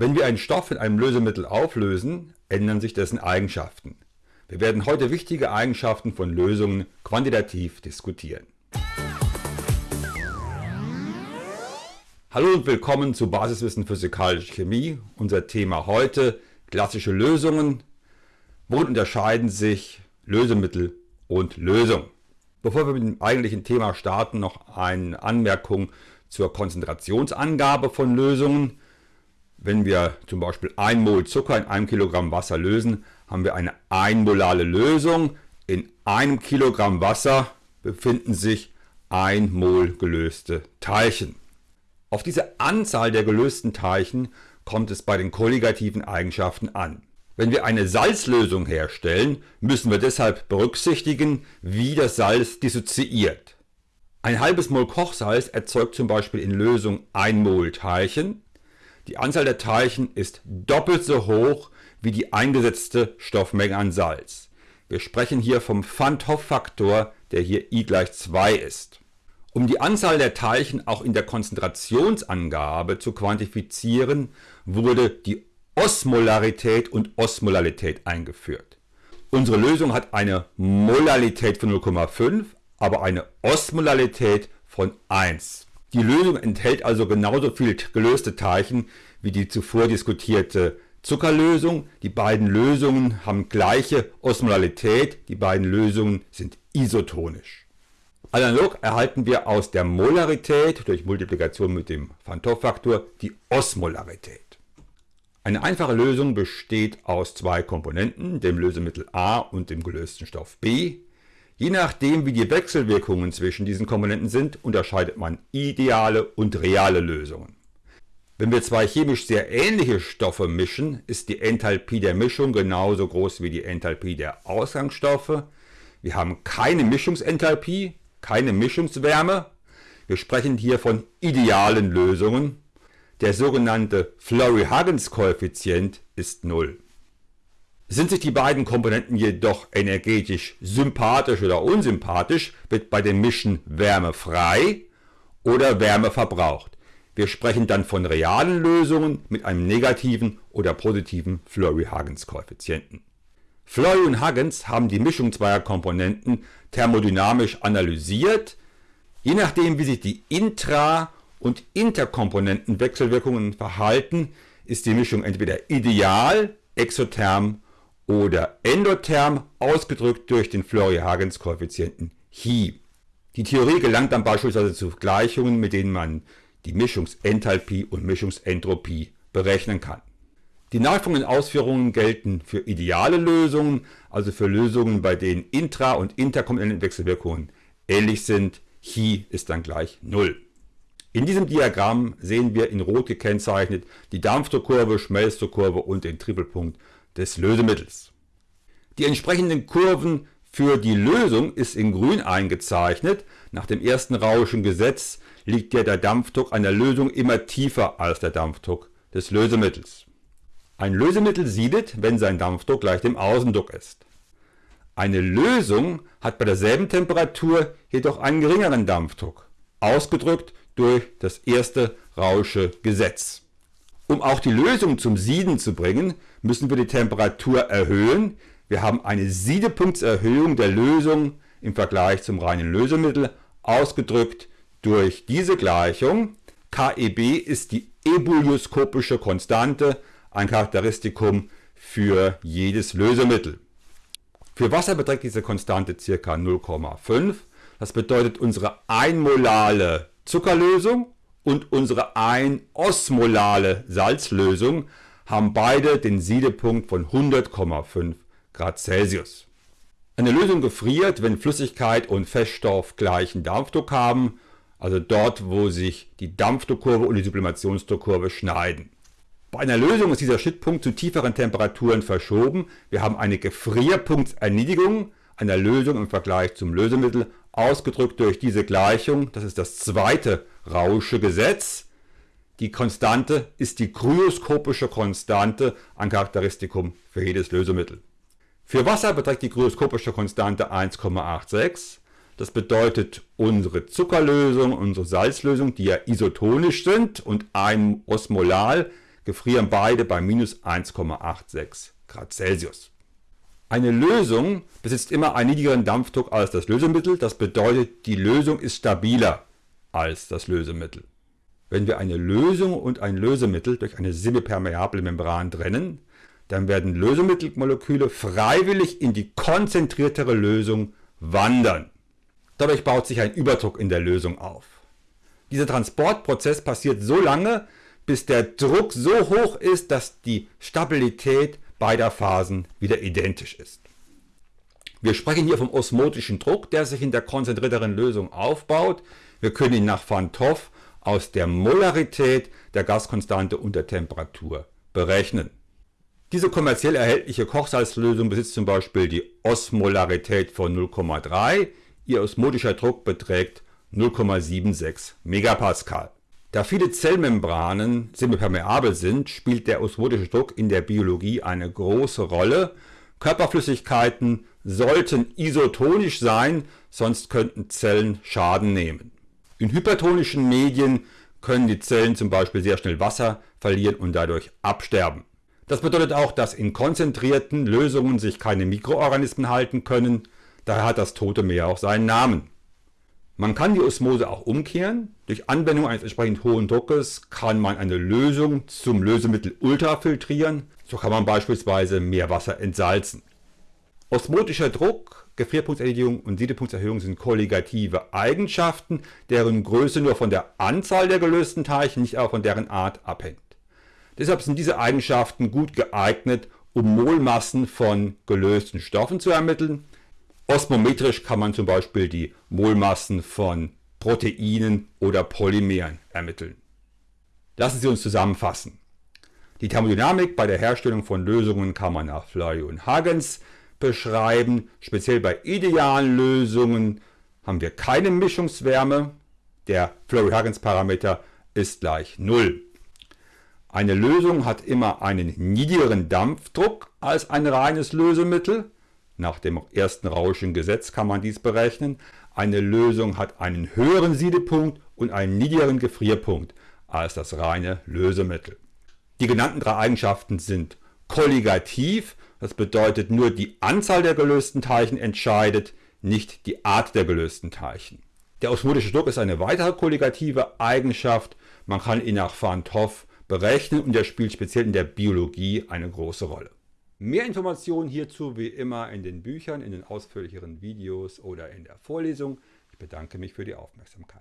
Wenn wir einen Stoff in einem Lösemittel auflösen, ändern sich dessen Eigenschaften. Wir werden heute wichtige Eigenschaften von Lösungen quantitativ diskutieren. Hallo und willkommen zu Basiswissen Physikalische Chemie. Unser Thema heute klassische Lösungen. Worin unterscheiden sich Lösemittel und Lösung? Bevor wir mit dem eigentlichen Thema starten, noch eine Anmerkung zur Konzentrationsangabe von Lösungen. Wenn wir zum Beispiel 1 Mol Zucker in einem Kilogramm Wasser lösen, haben wir eine einmolale Lösung. In einem Kilogramm Wasser befinden sich 1 Mol gelöste Teilchen. Auf diese Anzahl der gelösten Teilchen kommt es bei den kolligativen Eigenschaften an. Wenn wir eine Salzlösung herstellen, müssen wir deshalb berücksichtigen, wie das Salz dissoziiert. Ein halbes Mol Kochsalz erzeugt zum Beispiel in Lösung 1 Mol Teilchen, die Anzahl der Teilchen ist doppelt so hoch wie die eingesetzte Stoffmenge an Salz. Wir sprechen hier vom Van Hoff-Faktor, der hier I gleich 2 ist. Um die Anzahl der Teilchen auch in der Konzentrationsangabe zu quantifizieren, wurde die Osmolarität und Osmolalität eingeführt. Unsere Lösung hat eine Molalität von 0,5, aber eine Osmolarität von 1. Die Lösung enthält also genauso viel gelöste Teilchen wie die zuvor diskutierte Zuckerlösung. Die beiden Lösungen haben gleiche Osmolarität, die beiden Lösungen sind isotonisch. Analog erhalten wir aus der Molarität durch Multiplikation mit dem Van Faktor die Osmolarität. Eine einfache Lösung besteht aus zwei Komponenten, dem Lösemittel A und dem gelösten Stoff B. Je nachdem wie die Wechselwirkungen zwischen diesen Komponenten sind, unterscheidet man ideale und reale Lösungen. Wenn wir zwei chemisch sehr ähnliche Stoffe mischen, ist die Enthalpie der Mischung genauso groß wie die Enthalpie der Ausgangsstoffe. Wir haben keine Mischungsenthalpie, keine Mischungswärme. Wir sprechen hier von idealen Lösungen. Der sogenannte Florey-Huggins-Koeffizient ist 0. Sind sich die beiden Komponenten jedoch energetisch sympathisch oder unsympathisch, wird bei dem Mischen Wärme frei oder Wärme verbraucht. Wir sprechen dann von realen Lösungen mit einem negativen oder positiven Flurry-Huggins-Koeffizienten. Flurry und Huggins haben die Mischung zweier Komponenten thermodynamisch analysiert. Je nachdem wie sich die Intra- und Interkomponentenwechselwirkungen verhalten, ist die Mischung entweder ideal, exotherm oder endotherm ausgedrückt durch den Florey-Huggins-Koeffizienten Hi. Die Theorie gelangt dann beispielsweise zu Gleichungen, mit denen man die Mischungsenthalpie und Mischungsentropie berechnen kann. Die nachfolgenden Ausführungen gelten für ideale Lösungen, also für Lösungen, bei denen Intra- und Interkomponentenwechselwirkungen ähnlich sind. Chi ist dann gleich 0. In diesem Diagramm sehen wir in Rot gekennzeichnet die Dampfdruckkurve, Schmelzdruckkurve und den Tripelpunkt des Lösemittels. Die entsprechenden Kurven für die Lösung ist in grün eingezeichnet. Nach dem ersten Rauschen Gesetz liegt ja der Dampfdruck der Lösung immer tiefer als der Dampfdruck des Lösemittels. Ein Lösemittel siedet, wenn sein Dampfdruck gleich dem Außendruck ist. Eine Lösung hat bei derselben Temperatur jedoch einen geringeren Dampfdruck, ausgedrückt durch das erste Rausche Gesetz. Um auch die Lösung zum Sieden zu bringen, müssen wir die Temperatur erhöhen. Wir haben eine Siedepunktserhöhung der Lösung im Vergleich zum reinen Lösemittel, ausgedrückt durch diese Gleichung. KEB ist die ebulioskopische Konstante, ein Charakteristikum für jedes Lösemittel. Für Wasser beträgt diese Konstante ca. 0,5. Das bedeutet, unsere einmolale Zuckerlösung und unsere ein-osmolale Salzlösung haben beide den Siedepunkt von 100,5 Grad Celsius. Eine Lösung gefriert, wenn Flüssigkeit und Feststoff gleichen Dampfdruck haben, also dort, wo sich die Dampfdruckkurve und die Sublimationsdruckkurve schneiden. Bei einer Lösung ist dieser Schnittpunkt zu tieferen Temperaturen verschoben. Wir haben eine Gefrierpunktserniedrigung einer Lösung im Vergleich zum Lösemittel, ausgedrückt durch diese Gleichung. Das ist das zweite Rausche Gesetz. Die Konstante ist die kryoskopische Konstante, ein Charakteristikum für jedes Lösemittel. Für Wasser beträgt die kryoskopische Konstante 1,86. Das bedeutet, unsere Zuckerlösung, unsere Salzlösung, die ja isotonisch sind und ein osmolal, gefrieren beide bei minus 1,86 Grad Celsius. Eine Lösung besitzt immer einen niedrigeren Dampfdruck als das Lösemittel, das bedeutet, die Lösung ist stabiler als das Lösemittel. Wenn wir eine Lösung und ein Lösemittel durch eine semipermeable Membran trennen, dann werden Lösemittelmoleküle freiwillig in die konzentriertere Lösung wandern. Dadurch baut sich ein Überdruck in der Lösung auf. Dieser Transportprozess passiert so lange, bis der Druck so hoch ist, dass die Stabilität beider Phasen wieder identisch ist. Wir sprechen hier vom osmotischen Druck, der sich in der konzentrierteren Lösung aufbaut. Wir können ihn nach Van Toff aus der Molarität der Gaskonstante und der Temperatur berechnen. Diese kommerziell erhältliche Kochsalzlösung besitzt zum Beispiel die Osmolarität von 0,3, ihr osmotischer Druck beträgt 0,76 Megapascal. Da viele Zellmembranen semipermeabel sind, spielt der osmotische Druck in der Biologie eine große Rolle. Körperflüssigkeiten sollten isotonisch sein, sonst könnten Zellen Schaden nehmen. In hypertonischen Medien können die Zellen zum Beispiel sehr schnell Wasser verlieren und dadurch absterben. Das bedeutet auch, dass in konzentrierten Lösungen sich keine Mikroorganismen halten können, daher hat das Tote Meer auch seinen Namen. Man kann die Osmose auch umkehren. Durch Anwendung eines entsprechend hohen Druckes kann man eine Lösung zum Lösemittel ultrafiltrieren. So kann man beispielsweise Meerwasser entsalzen. Osmotischer Druck, Gefrierpunktserhöhung und Siedepunktserhöhung sind kolligative Eigenschaften, deren Größe nur von der Anzahl der gelösten Teilchen, nicht aber von deren Art abhängt. Deshalb sind diese Eigenschaften gut geeignet, um Molmassen von gelösten Stoffen zu ermitteln Osmometrisch kann man zum Beispiel die Molmassen von Proteinen oder Polymeren ermitteln. Lassen Sie uns zusammenfassen. Die Thermodynamik bei der Herstellung von Lösungen kann man nach Fleury und Hagens beschreiben. Speziell bei idealen Lösungen haben wir keine Mischungswärme. Der Fleury-Hagens-Parameter ist gleich 0. Eine Lösung hat immer einen niedrigeren Dampfdruck als ein reines Lösemittel. Nach dem ersten Rauschen Gesetz kann man dies berechnen. Eine Lösung hat einen höheren Siedepunkt und einen niedrigeren Gefrierpunkt als das reine Lösemittel. Die genannten drei Eigenschaften sind kolligativ, das bedeutet nur die Anzahl der gelösten Teilchen entscheidet, nicht die Art der gelösten Teilchen. Der osmotische Druck ist eine weitere kolligative Eigenschaft, man kann ihn nach Van Hoff berechnen und er spielt speziell in der Biologie eine große Rolle. Mehr Informationen hierzu wie immer in den Büchern, in den ausführlicheren Videos oder in der Vorlesung. Ich bedanke mich für die Aufmerksamkeit.